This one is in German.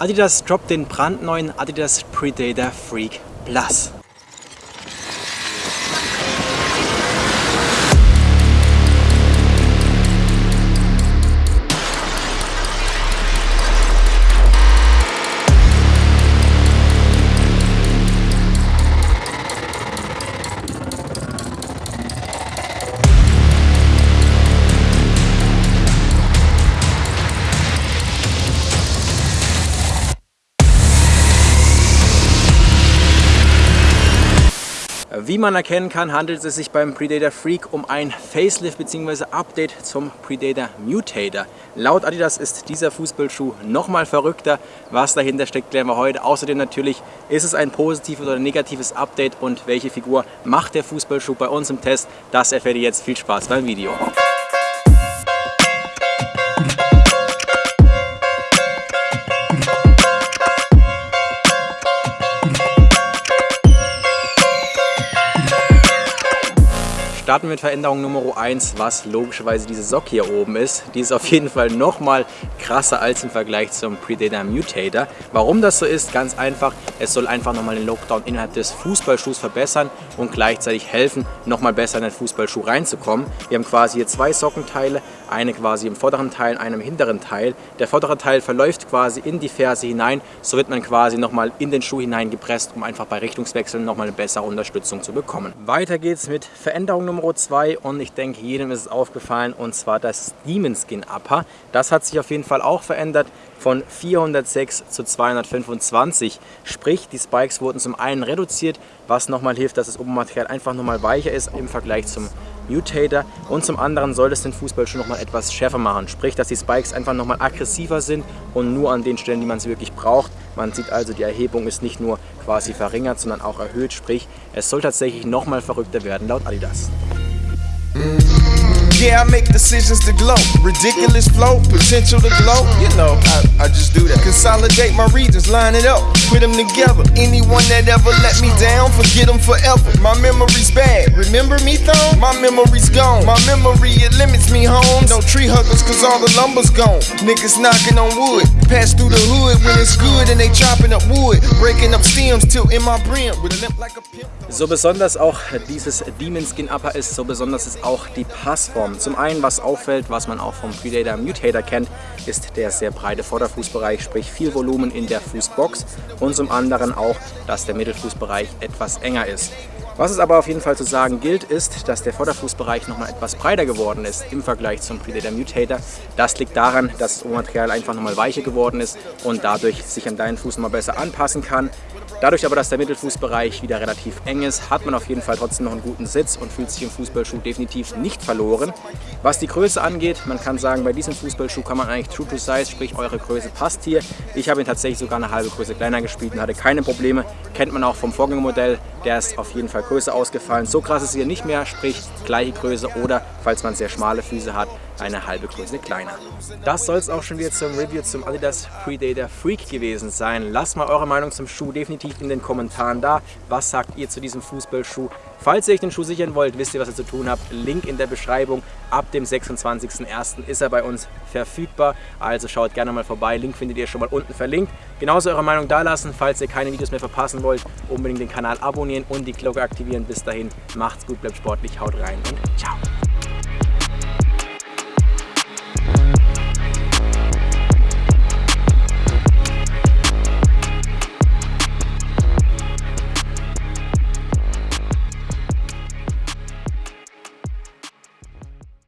Adidas droppt den brandneuen Adidas Predator Freak Plus. Wie man erkennen kann, handelt es sich beim Predator Freak um ein Facelift bzw. Update zum Predator Mutator. Laut Adidas ist dieser Fußballschuh nochmal verrückter. Was dahinter steckt, klären wir heute. Außerdem natürlich, ist es ein positives oder negatives Update und welche Figur macht der Fußballschuh bei uns im Test? Das erfährt ihr jetzt. Viel Spaß beim Video. Starten wir mit Veränderung Nummer 1, was logischerweise diese Socke hier oben ist. Die ist auf jeden Fall nochmal krasser als im Vergleich zum Predator Mutator. Warum das so ist? Ganz einfach, es soll einfach nochmal den Lockdown innerhalb des Fußballschuhs verbessern und gleichzeitig helfen, nochmal besser in den Fußballschuh reinzukommen. Wir haben quasi hier zwei Sockenteile, eine quasi im vorderen Teil, eine im hinteren Teil. Der vordere Teil verläuft quasi in die Ferse hinein, so wird man quasi nochmal in den Schuh hineingepresst, um einfach bei Richtungswechseln nochmal eine bessere Unterstützung zu bekommen. Weiter geht's mit Veränderung Nummer Nummer 2 und ich denke, jedem ist es aufgefallen und zwar das Demon Skin Upper. Das hat sich auf jeden Fall auch verändert von 406 zu 225. Sprich, die Spikes wurden zum einen reduziert, was nochmal hilft, dass das Obermaterial einfach nochmal weicher ist im Vergleich zum Mutator und zum anderen soll es den Fußball schon nochmal etwas schärfer machen. Sprich, dass die Spikes einfach nochmal aggressiver sind und nur an den Stellen, die man sie wirklich braucht. Man sieht also, die Erhebung ist nicht nur quasi verringert, sondern auch erhöht. Sprich, es soll tatsächlich nochmal verrückter werden laut Adidas. Yeah, I make decisions to glow. Ridiculous flow, potential to glow. You know, I, I just do that. Consolidate my regions, line it up, put them together. Anyone that ever let me down, forget them forever. My memory's bad. Remember me, though? My memory's gone. My memory, it limits me home. No tree huggers, cause all the lumber's gone. Niggas knocking on wood. Pass through the hood when it's good and they chopping up wood. Breaking up stems, tilting my brim with a limp like a pimp. So besonders auch dieses Demon Skin Upper ist, so besonders ist auch die Passform. Zum einen, was auffällt, was man auch vom Predator Mutator kennt, ist der sehr breite Vorderfußbereich, sprich viel Volumen in der Fußbox und zum anderen auch, dass der Mittelfußbereich etwas enger ist. Was es aber auf jeden Fall zu sagen gilt, ist, dass der Vorderfußbereich nochmal etwas breiter geworden ist im Vergleich zum Predator Mutator. Das liegt daran, dass das Obermaterial einfach nochmal weicher geworden ist und dadurch sich an deinen Fuß mal besser anpassen kann. Dadurch aber, dass der Mittelfußbereich wieder relativ eng ist, hat man auf jeden Fall trotzdem noch einen guten Sitz und fühlt sich im Fußballschuh definitiv nicht verloren. Was die Größe angeht, man kann sagen, bei diesem Fußballschuh kann man eigentlich true to size, sprich eure Größe passt hier. Ich habe ihn tatsächlich sogar eine halbe Größe kleiner gespielt und hatte keine Probleme. Kennt man auch vom Vorgängermodell, der ist auf jeden Fall größer ausgefallen. So krass ist hier nicht mehr, sprich gleiche Größe oder, falls man sehr schmale Füße hat, eine halbe Größe kleiner. Das soll es auch schon wieder zum Review zum Adidas Predator Freak gewesen sein. Lasst mal eure Meinung zum Schuh definitiv in den Kommentaren da. Was sagt ihr zu diesem Fußballschuh? Falls ihr euch den Schuh sichern wollt, wisst ihr, was ihr zu tun habt. Link in der Beschreibung. Ab dem 26.01. ist er bei uns verfügbar. Also schaut gerne mal vorbei. Link findet ihr schon mal unten verlinkt. Genauso eure Meinung da lassen, falls ihr keine Videos mehr verpassen wollt. Unbedingt den Kanal abonnieren und die Glocke aktivieren. Bis dahin, macht's gut, bleibt sportlich, haut rein und ciao.